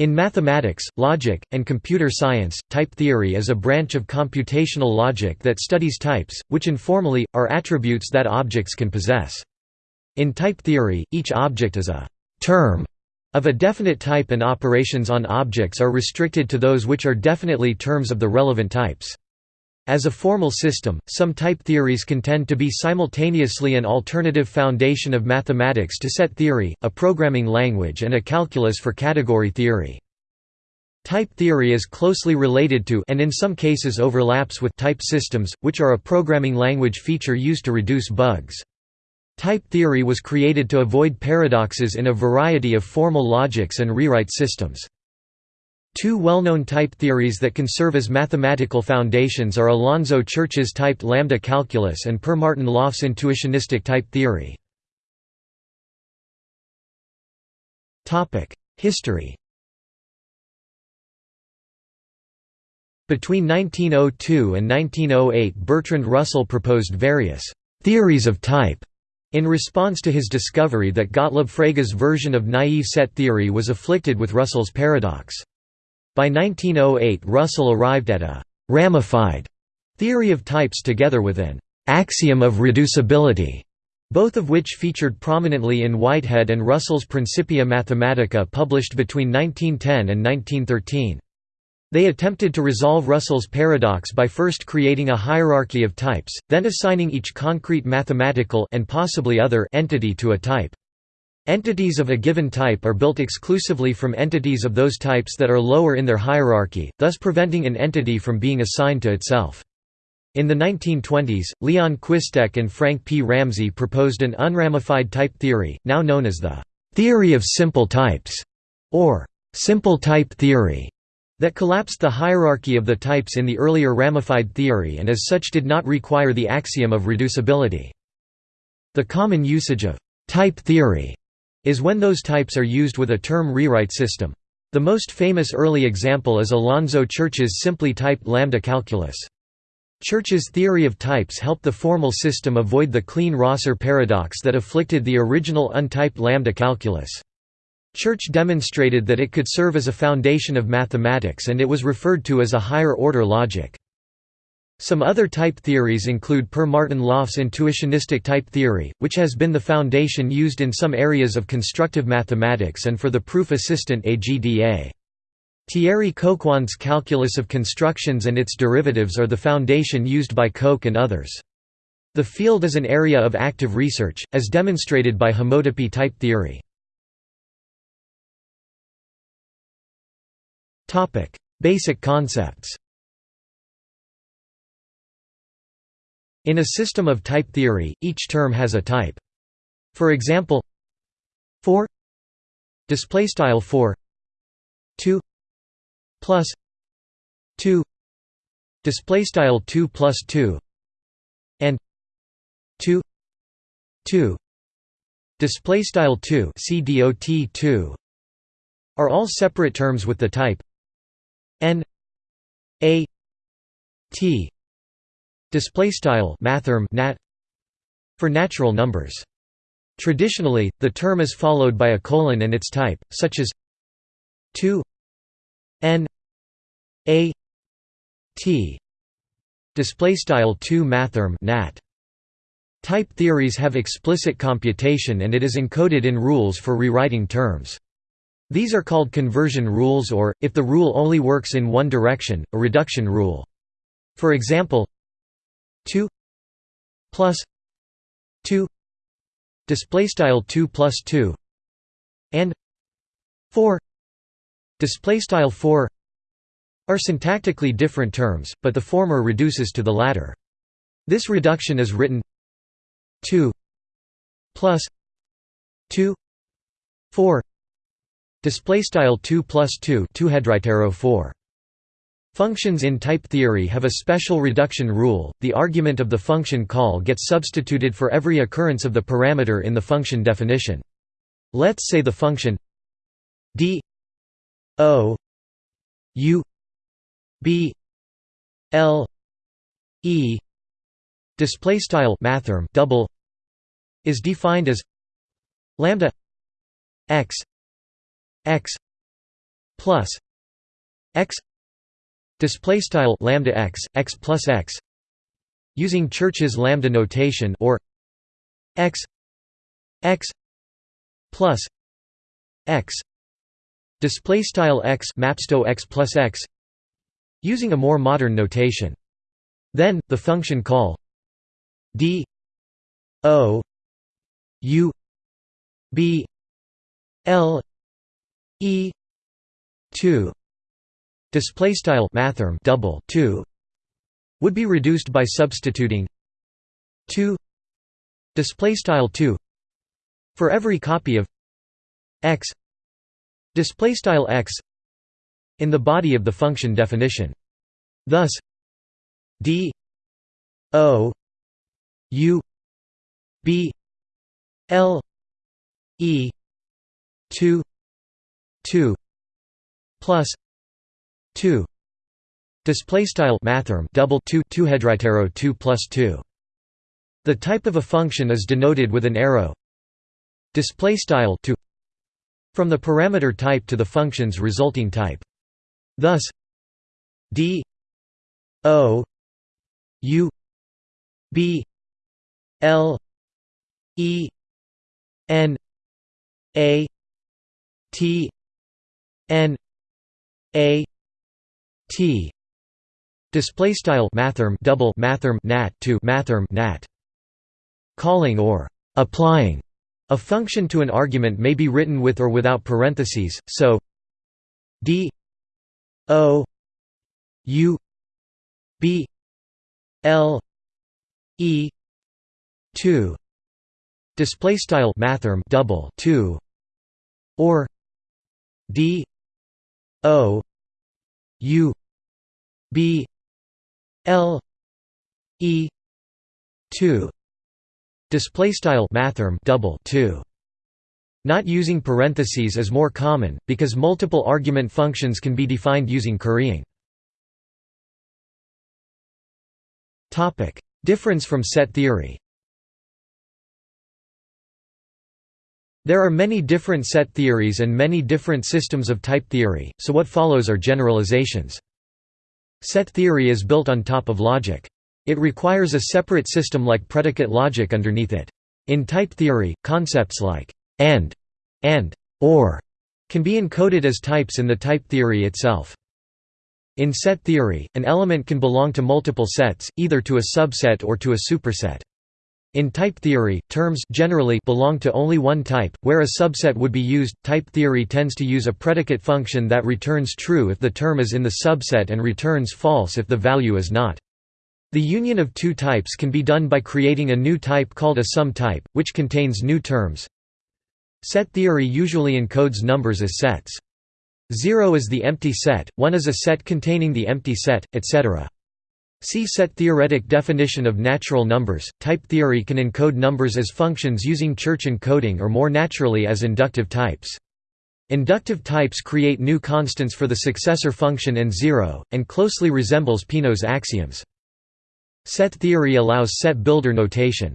In mathematics, logic, and computer science, type theory is a branch of computational logic that studies types, which informally, are attributes that objects can possess. In type theory, each object is a «term» of a definite type and operations on objects are restricted to those which are definitely terms of the relevant types. As a formal system, some type theories contend to be simultaneously an alternative foundation of mathematics to set theory, a programming language and a calculus for category theory. Type theory is closely related to and in some cases overlaps with type systems, which are a programming language feature used to reduce bugs. Type theory was created to avoid paradoxes in a variety of formal logics and rewrite systems. Two well-known type theories that can serve as mathematical foundations are Alonzo Church's typed lambda calculus and Per Martin Löf's intuitionistic type theory. History Between 1902 and 1908 Bertrand Russell proposed various «theories of type» in response to his discovery that Gottlob Frege's version of naive set theory was afflicted with Russell's paradox. By 1908 Russell arrived at a «ramified» theory of types together with an «axiom of reducibility», both of which featured prominently in Whitehead and Russell's Principia Mathematica published between 1910 and 1913. They attempted to resolve Russell's paradox by first creating a hierarchy of types, then assigning each concrete mathematical and possibly other entity to a type. Entities of a given type are built exclusively from entities of those types that are lower in their hierarchy, thus preventing an entity from being assigned to itself. In the 1920s, Leon Chwistek and Frank P. Ramsey proposed an unramified type theory, now known as the «theory of simple types» or «simple type theory», that collapsed the hierarchy of the types in the earlier ramified theory and as such did not require the axiom of reducibility. The common usage of «type theory» is when those types are used with a term rewrite system. The most famous early example is Alonzo Church's simply typed lambda calculus. Church's theory of types helped the formal system avoid the Kleene-Rosser paradox that afflicted the original untyped lambda calculus. Church demonstrated that it could serve as a foundation of mathematics and it was referred to as a higher-order logic. Some other type theories include Per Martin Löf's intuitionistic type theory, which has been the foundation used in some areas of constructive mathematics and for the proof assistant AGDA. Thierry Coquand's calculus of constructions and its derivatives are the foundation used by Coq and others. The field is an area of active research, as demonstrated by homotopy type theory. Basic concepts In a system of type theory, each term has a type. For example, 4 display style 4 2 plus 2 display style 2 plus 2 and 2 2 display style 2 cdot 2 are all separate terms with the type n a t display style mathrm nat for natural numbers. Traditionally the term is followed by a colon and its type such as 2 n a t. Display style 2 mathrm nat. Type theories have explicit computation and it is encoded in rules for rewriting terms. These are called conversion rules or if the rule only works in one direction a reduction rule. For example 2 plus 2 display style 2 plus 2 and 4 display style 4 are syntactically different terms but the former reduces to the latter. This reduction is written 2 plus 2 4 display style 2 plus 2 2 hedritero 4 Functions in type theory have a special reduction rule, the argument of the function call gets substituted for every occurrence of the parameter in the function definition. Let's say the function d o u b l e display style mathrm double is defined as lambda x x plus x display style lambda x x plus x using Church's lambda notation or x x plus x display style x mapsto x plus x using a more modern notation. Then the function call d o u b l e 2 display style mathrm double 2 would be reduced by substituting 2 display style 2 for every copy of x. Display style x in the body of the function definition. Thus d o u b l e 2 2 plus 2 display style mathrm double 2 2 hedritero 2 plus 2 the type of a function is denoted with an arrow. Display style to from the parameter type to the function's resulting type. Thus d o u b l e n a t n a t. Display style mathrm double mathrm nat to mathrm nat. Calling or applying a function to an argument may be written with or without parentheses, so d o u b l e 2 display style mathrm double 2 or d o u b l e 2 Display style mathrm double 2. Not using parentheses is more common, because multiple argument functions can be defined using currying. Topic: Difference from set theory There are many different set theories and many different systems of type theory, so what follows are generalizations. Set theory is built on top of logic. It requires a separate system like predicate logic underneath it. In type theory, concepts like «and» and «or» can be encoded as types in the type theory itself. In set theory, an element can belong to multiple sets, either to a subset or to a superset. In type theory, terms generally belong to only one type, where a subset would be used. Type theory tends to use a predicate function that returns true if the term is in the subset and returns false if the value is not. The union of two types can be done by creating a new type called a sum type, which contains new terms. Set theory usually encodes numbers as sets. 0 is the empty set, 1 is a set containing the empty set, etc. See set theoretic definition of natural numbers. Type theory can encode numbers as functions using Church encoding or more naturally as inductive types. Inductive types create new constants for the successor function and zero, and closely resembles Peano's axioms. Set theory allows set builder notation.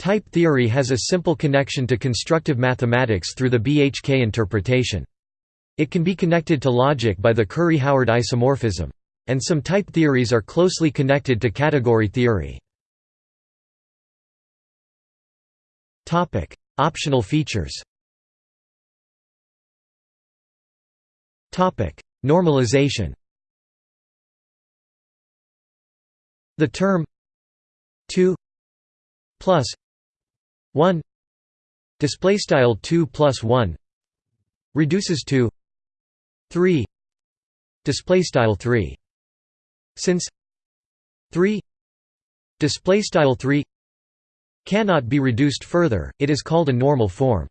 Type theory has a simple connection to constructive mathematics through the BHK interpretation. It can be connected to logic by the Curry-Howard isomorphism. And some type theories are closely connected to category theory. Optional features Normalization The term 2 plus 1 display style 2 plus 1 reduces to 3 display style 3 since 3 display style 3 cannot be reduced further it is called a normal form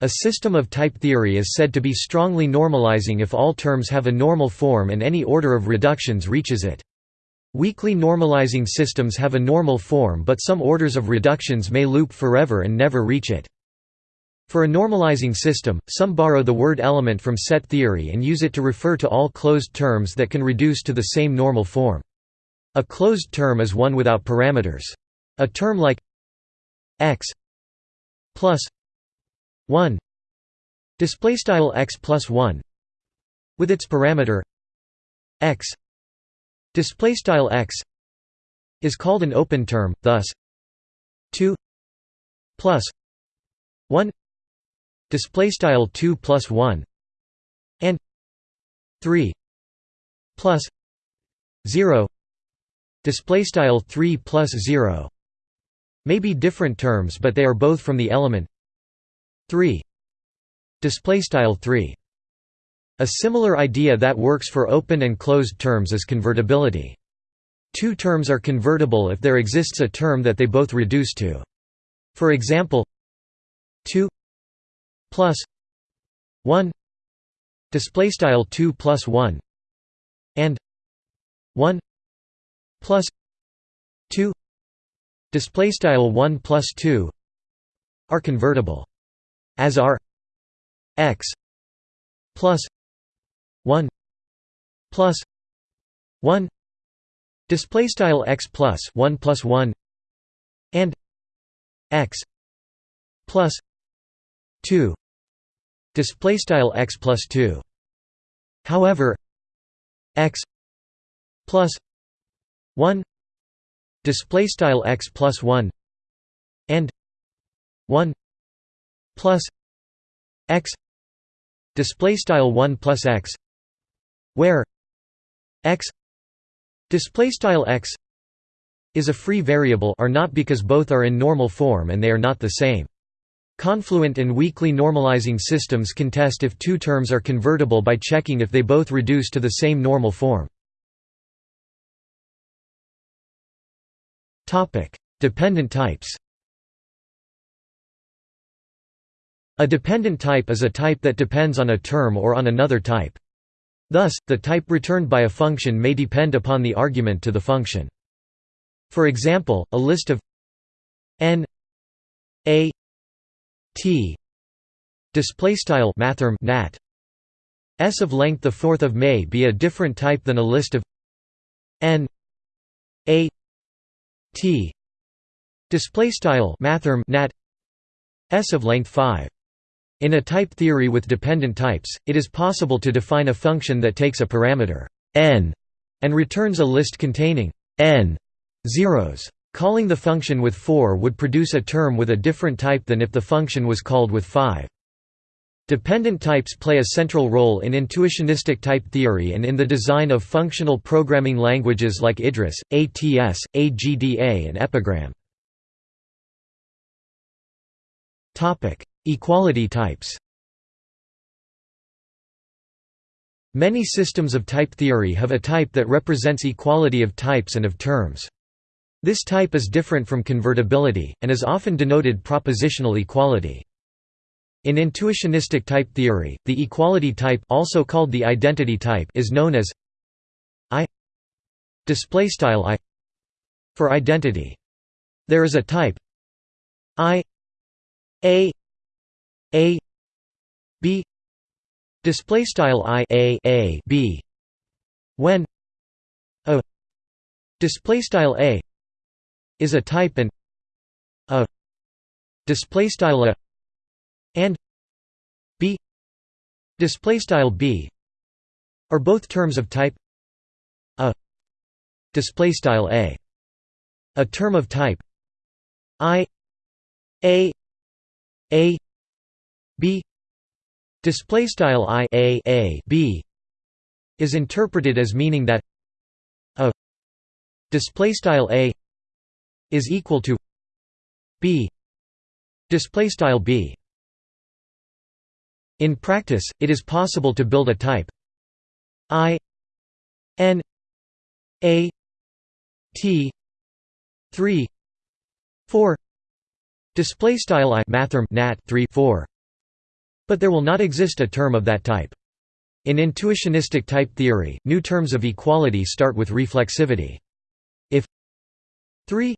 a system of type theory is said to be strongly normalizing if all terms have a normal form and any order of reductions reaches it Weakly normalizing systems have a normal form but some orders of reductions may loop forever and never reach it. For a normalizing system, some borrow the word element from set theory and use it to refer to all closed terms that can reduce to the same normal form. A closed term is one without parameters. A term like x plus 1 display style x plus 1 with its parameter x display style x is called an open term thus 2 plus 1 display style 2 plus 1 and 3 plus 0 display style 3 plus 0 may be different terms but they are both from the element 3 display style 3 a similar idea that works for open and closed terms is convertibility. Two terms are convertible if there exists a term that they both reduce to. For example 2 plus 1 display style 2 plus 1 and 1 plus 2 display style 1 plus 2 are convertible as are x plus 1 plus 1 display style x plus 1 plus 1 and x plus 2 display style x plus 2 however x plus 1 display style x plus 1 and 1 plus x. Display style 1 plus x. Where x. Display style x is a free variable are not because both are in normal form and they are not the same Confluent and weakly normalizing systems can test if two terms are convertible by checking if they both reduce to the same normal form. Dependent types A dependent type is a type that depends on a term or on another type. Thus, the type returned by a function may depend upon the argument to the function. For example, a list of n a t. Display style mathrm nat. S of length the fourth of may be a different type than a list of n. A. T. Display style mathrm nat. S of length 5 in a type theory with dependent types it is possible to define a function that takes a parameter n and returns a list containing n zeros Calling the function with 4 would produce a term with a different type than if the function was called with 5. Dependent types play a central role in intuitionistic type theory and in the design of functional programming languages like IDRIS, ATS, AGDA and Epigram. Equality types Many systems of type theory have a type that represents equality of types and of terms. This type is different from convertibility, and is often denoted propositional equality. In intuitionistic type theory, the equality type also called the identity type is known as I I for identity. There is a type I A A B display style I A A B when a display style A is a type and a display style a and b. Display style b are both terms of type a. Display style a. A term of type i a a b. Display style i a a b is interpreted as meaning that a display style a is equal to b. Display style b. In practice it is possible to build a type i n a t 3 4 display style i mathrm nat 3 4 but there will not exist a term of that type. In intuitionistic type theory new terms of equality start with reflexivity. If 3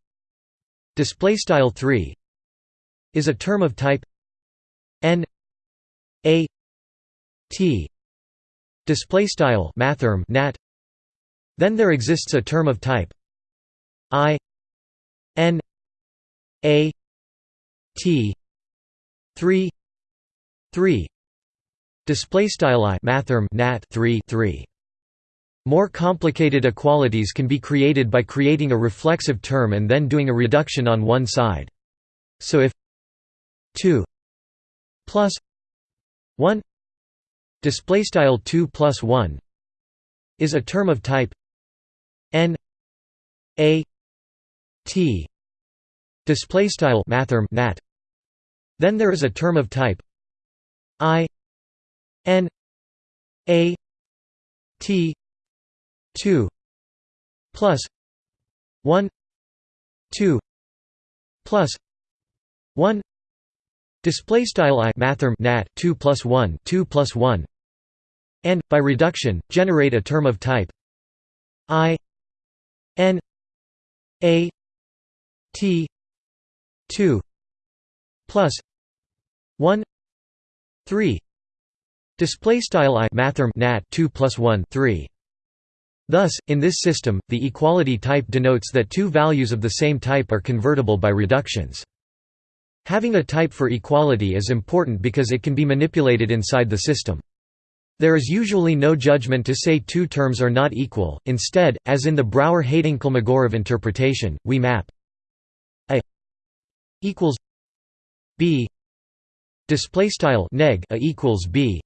display style 3 is a term of type n a t. Display style mathrm nat. Then there exists a term of type i n a t 3 3 display style i mathrm nat 3 3 more complicated equalities can be created by creating a reflexive term and then doing a reduction on one side. So if 2 plus 1 display style 2 plus 1 is a term of type n a t display style mathrm nat then there is a term of type i n a t 2 plus 1 2 plus 1 display style i mathrm nat 2 plus 1 2 plus 1 and by reduction generate a term of type. I n a t 2 plus 1 3 display style i mathrm nat 2 plus 1 3 Thus, in this system, the equality type denotes that two values of the same type are convertible by reductions. Having a type for equality is important because it can be manipulated inside the system. There is usually no judgment to say two terms are not equal, instead, as in the Brouwer-Heyting-Kolmogorov interpretation, we map a equals b display style neg a equals b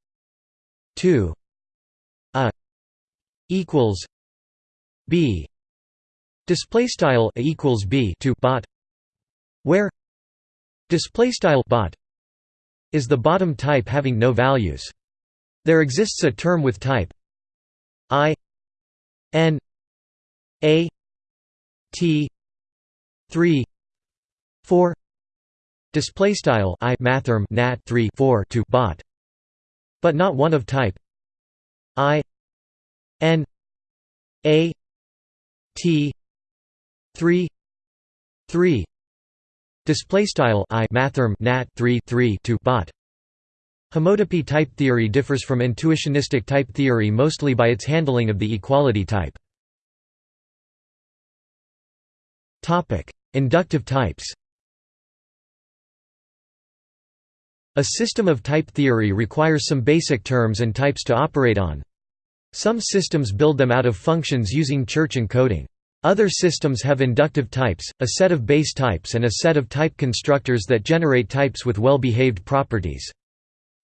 2 a equals b. Display style equals b to bot where display style bot is the bottom type having no values. There exists a term with type i n a t 3 4 display style i mathrm nat 3 4 to bot but not one of type i n a T three three display style I mathrm nat 3 3 to bot. Homotopy type theory differs from intuitionistic type theory mostly by its handling of the equality type. Topic inductive types. A system of type theory requires some basic terms and types to operate on. Some systems build them out of functions using Church encoding. Other systems have inductive types, a set of base types and a set of type constructors that generate types with well-behaved properties.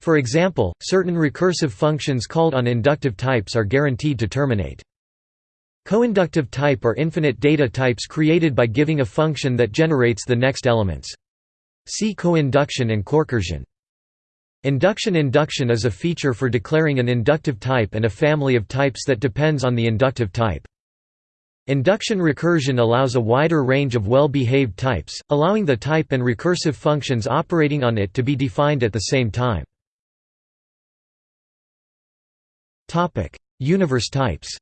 For example, certain recursive functions called on inductive types are guaranteed to terminate. Coinductive type are infinite data types created by giving a function that generates the next elements. See coinduction and corecursion. Induction-induction is a feature for declaring an inductive type and a family of types that depends on the inductive type. Induction recursion allows a wider range of well-behaved types, allowing the type and recursive functions operating on it to be defined at the same time. Universe types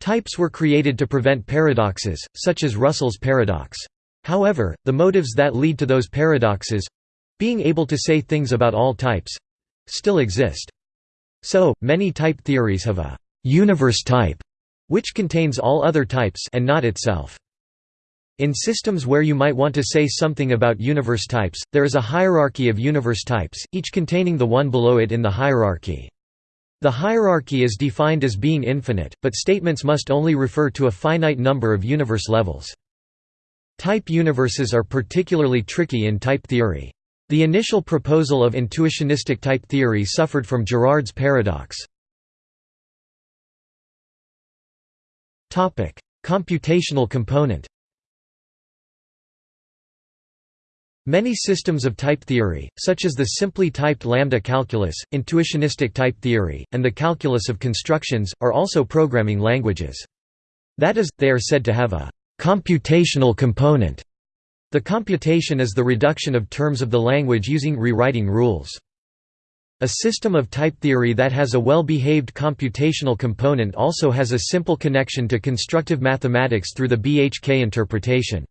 Types were created to prevent paradoxes, such as Russell's paradox. However, the motives that lead to those paradoxes—being able to say things about all types—still exist. So, many type theories have a «universe type» which contains all other types and not itself. In systems where you might want to say something about universe types, there is a hierarchy of universe types, each containing the one below it in the hierarchy. The hierarchy is defined as being infinite, but statements must only refer to a finite number of universe levels. Type universes are particularly tricky in type theory. The initial proposal of intuitionistic type theory suffered from Girard's paradox. Computational component Many systems of type theory, such as the simply typed lambda calculus, intuitionistic type theory, and the calculus of constructions, are also programming languages. That is, they are said to have a Computational component The computation is the reduction of terms of the language using rewriting rules. A system of type theory that has a well-behaved computational component also has a simple connection to constructive mathematics through the BHK interpretation.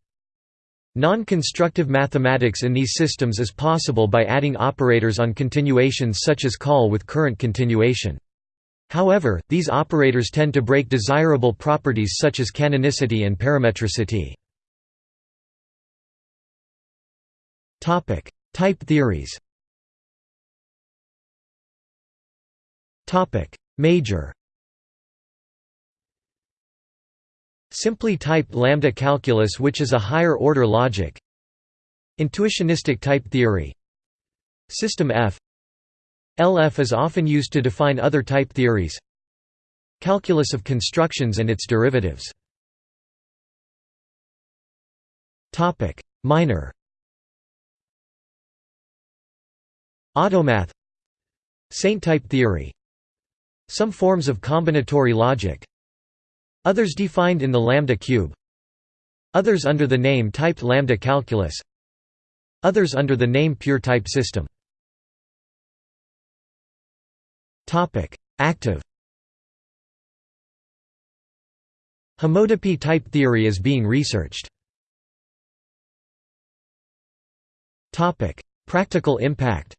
Non-constructive mathematics in these systems is possible by adding operators on continuations such as call with current continuation. However, these operators tend to break desirable properties such as canonicity and parametricity. Type theories. Major. Simply type lambda calculus which is a higher order logic. Intuitionistic type theory. System F. LF is often used to define other type theories. Calculus of constructions and its derivatives. Minor. Automath Saint type theory Some forms of combinatory logic Others defined in the lambda cube Others under the name typed lambda calculus Others under the name pure type system Active. Homotopy type theory is being researched. Practical impact.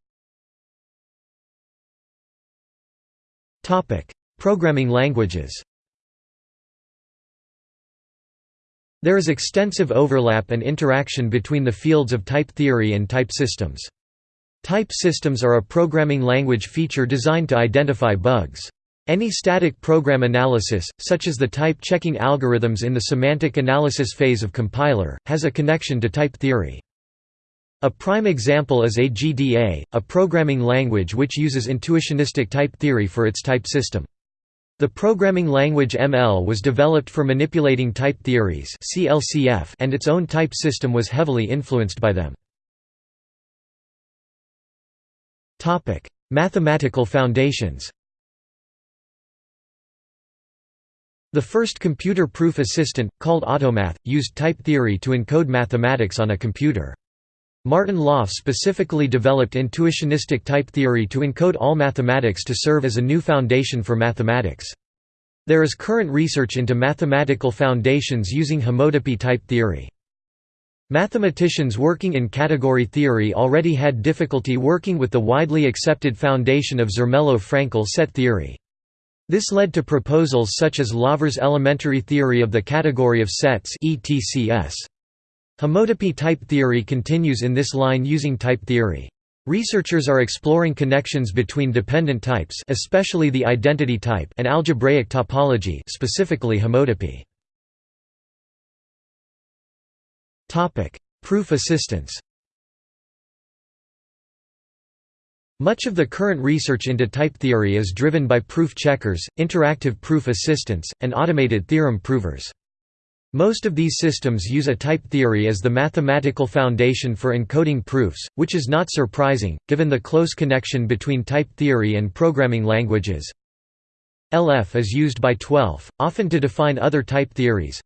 Programming languages. There is extensive overlap and interaction between the fields of type theory and type systems. Type systems are a programming language feature designed to identify bugs. Any static program analysis, such as the type-checking algorithms in the semantic analysis phase of compiler, has a connection to type theory. A prime example is AGDA, a programming language which uses intuitionistic type theory for its type system. The programming language ML was developed for manipulating type theories and its own type system was heavily influenced by them. Mathematical foundations The first computer proof assistant, called Automath, used type theory to encode mathematics on a computer. Martin Löf specifically developed intuitionistic type theory to encode all mathematics to serve as a new foundation for mathematics. There is current research into mathematical foundations using homotopy type theory. Mathematicians working in category theory already had difficulty working with the widely accepted foundation of Zermelo-Fraenkel set theory. This led to proposals such as Lawvere's elementary theory of the category of sets. Homotopy type theory continues in this line using type theory. Researchers are exploring connections between dependent types especially the identity type and algebraic topology specifically homotopy. Proof assistance Much of the current research into type theory is driven by proof checkers, interactive proof assistants, and automated theorem provers. Most of these systems use a type theory as the mathematical foundation for encoding proofs, which is not surprising, given the close connection between type theory and programming languages. LF is used by TWELF, often to define other type theories.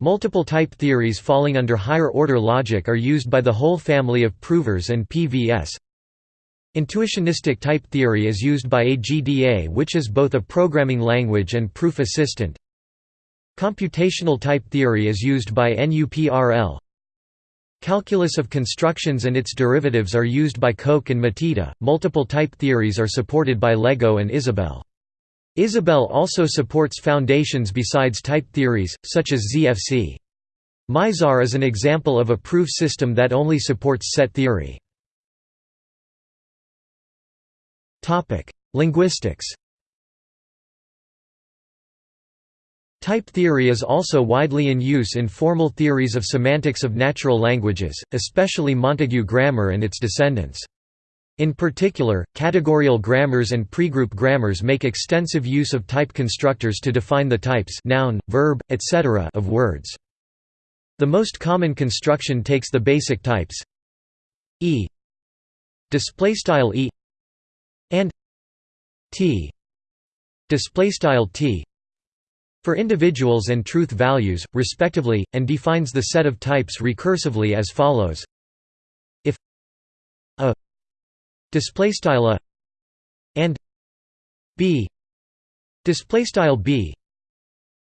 Multiple type theories falling under higher-order logic are used by the HOL family of provers and PVS. Intuitionistic type theory is used by AGDA which is both a programming language and proof assistant. Computational type theory is used by NUPRL. Calculus of constructions and its derivatives are used by Coq and Matita. Multiple type theories are supported by Lego and Isabelle. Isabelle also supports foundations besides type theories, such as ZFC. Mizar is an example of a proof system that only supports set theory. Linguistics Type theory is also widely in use in formal theories of semantics of natural languages, especially Montague grammar and its descendants. In particular, categorial grammars and pregroup grammars make extensive use of type constructors to define the types noun, verb, etc. of words. The most common construction takes the basic types e e and t t for individuals and truth values, respectively, and defines the set of types recursively as follows: if a displaystyle a and b. Displaystyle b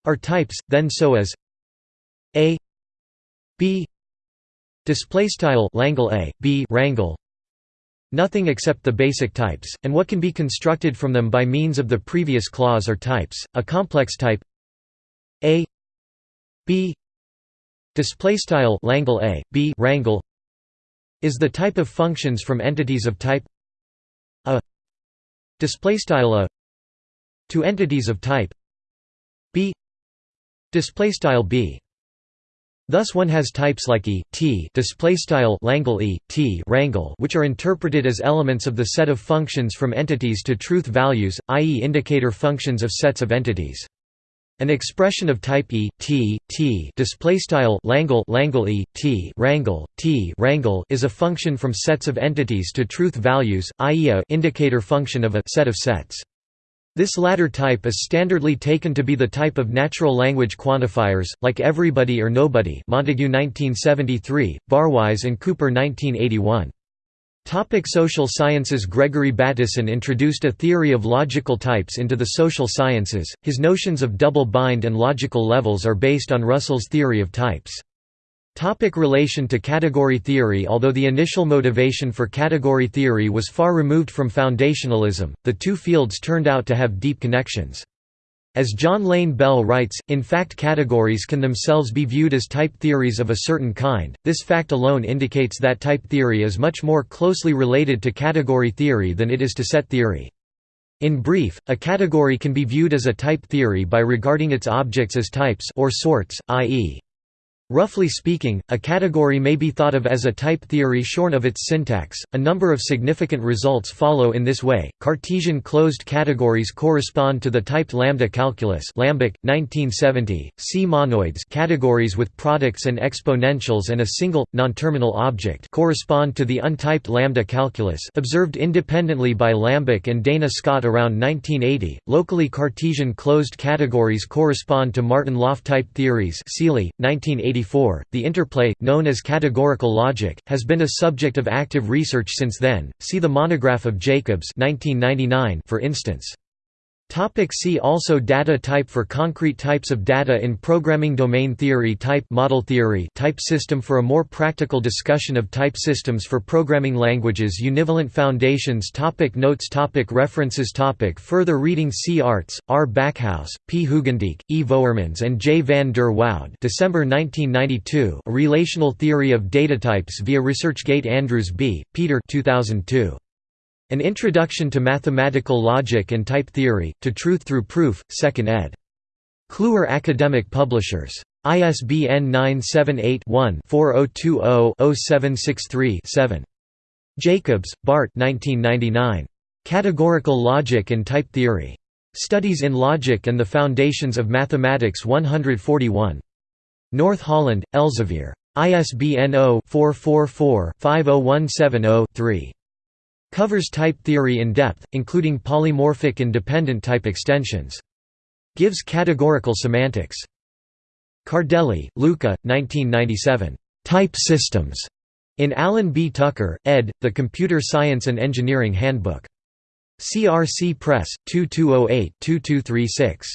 are types, then so as a b. Displaystyle langle a b rangle nothing except the basic types, and what can be constructed from them by means of the previous clause are types. A complex type a b. Display style langle a b rangle is the type of functions from entities of type a display style a to entities of type b display style b Thus one has types like e, t display style langle e, t rangle which are interpreted as elements of the set of functions from entities to truth values, i.e. indicator functions of sets of entities. An expression of type e, t, t langle langle e, t rangle, t rangle is a function from sets of entities to truth values, i.e. a indicator function of a set of sets. This latter type is standardly taken to be the type of natural language quantifiers, like everybody or nobody Montague 1973, Barwise and Cooper 1981. Topic social sciences Gregory Bateson introduced a theory of logical types into the social sciences, his notions of double bind and logical levels are based on Russell's theory of types. Topic relation to category theory Although the initial motivation for category theory was far removed from foundationalism, the two fields turned out to have deep connections. As John Lane Bell writes, in fact categories can themselves be viewed as type theories of a certain kind, this fact alone indicates that type theory is much more closely related to category theory than it is to set theory. In brief, a category can be viewed as a type theory by regarding its objects as types or sorts, i.e. Roughly speaking, a category may be thought of as a type theory shorn of its syntax. A number of significant results follow in this way. Cartesian closed categories correspond to the typed lambda calculus, Lambek, 1970. C monoids, categories with products and exponentials and a single non-terminal object, correspond to the untyped lambda calculus, observed independently by Lambek and Dana Scott around 1980. Locally Cartesian closed categories correspond to Martin-Löf type theories, Seely, 1980 the interplay, known as categorical logic, has been a subject of active research since then. See the monograph of Jacobs 1999 for instance. Topic see also Data type For concrete types of data in programming Domain theory Type model theory Type system For a more practical discussion of type systems for programming languages Univalent foundations topic Notes topic References topic Further reading C. Arts, R. Backhouse, P. Hoogendijk, E. Voermans and J. van der Woude December 1992 A Relational Theory of Data Types via ResearchGate Andrews B., Peter 2002. An Introduction to Mathematical Logic and Type Theory, To Truth Through Proof, 2nd ed. Kluwer Academic Publishers. ISBN 978-1-4020-0763-7. Jacobs, Bart Categorical Logic and Type Theory. Studies in Logic and the Foundations of Mathematics 141. North Holland, Elsevier. ISBN 0-444-50170-3. Covers type theory in depth, including polymorphic and dependent type extensions. Gives categorical semantics. Cardelli, Luca, 1997. Type Systems. In Alan B. Tucker, ed., The Computer Science and Engineering Handbook. CRC Press, 2208-2236.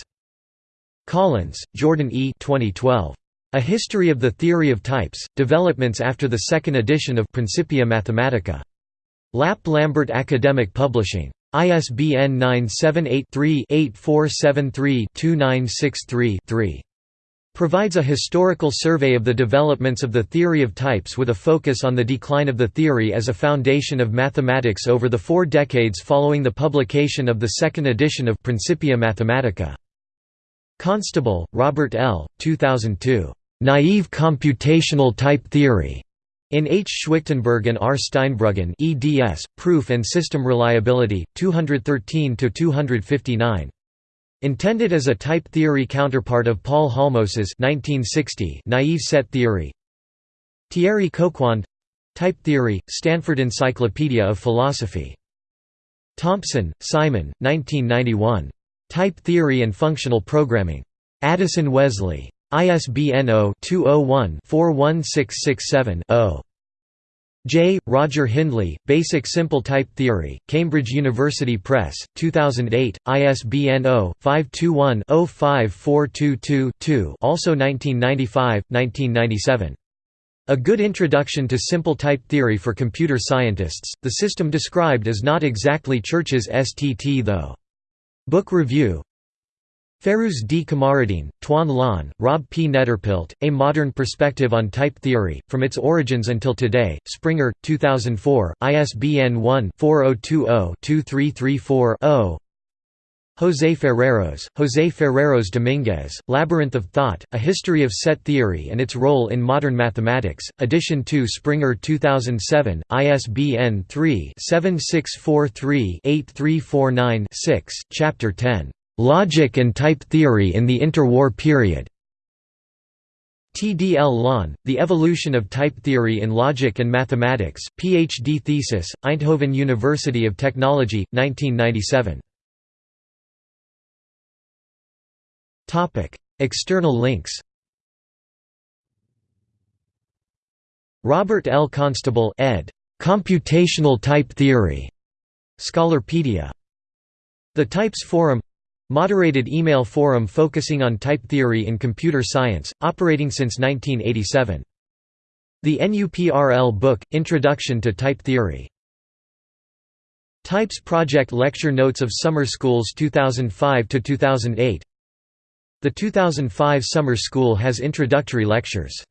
Collins, Jordan E. 2012. A History of the Theory of Types, Developments after the second edition of Principia Mathematica. LAP Lambert Academic Publishing. ISBN 978-3-8473-2963-3. Provides a historical survey of the developments of the theory of types with a focus on the decline of the theory as a foundation of mathematics over the four decades following the publication of the second edition of Principia Mathematica. Constable, Robert L., 2002. Naive computational type theory. In H. Schwichtenberg and R. Steinbruggen eds, Proof and System Reliability, 213–259. Intended as a type theory counterpart of Paul Halmos's 1960 naive set theory Thierry Coquand Type Theory, Stanford Encyclopedia of Philosophy. Thompson, Simon, 1991. Type Theory and Functional Programming. Addison Wesley. ISBN 0-201-41667-0. J. Roger Hindley, Basic Simple Type Theory, Cambridge University Press, 2008, ISBN 0-521-05422-2 also 1995, 1997. A Good Introduction to Simple Type Theory for Computer Scientists, the system described is not exactly Church's STT though. Book Review Fairouz D. Kamareddine, Twan Laan, Rob P. Nederpelt, A Modern Perspective on Type Theory, From Its Origins Until Today, Springer, 2004, ISBN 1-4020-2334-0 José Ferreirós, José Ferreirós Dominguez, Labyrinth of Thought, A History of Set Theory and Its Role in Modern Mathematics, Edition 2 Springer 2007, ISBN 3-7643-8349-6, Chapter 10 Logic and Type Theory in the Interwar Period. TDL Laan, The Evolution of Type Theory in Logic and Mathematics, Ph.D. thesis, Eindhoven University of Technology, 1997. External links Robert L. Constable ed. Computational Type Theory. Scholarpedia. The Types Forum Moderated email forum focusing on type theory in computer science, operating since 1987. The NUPRL book, Introduction to Type Theory. Types Project Lecture Notes of Summer Schools 2005–2008 The 2005 Summer School has introductory lectures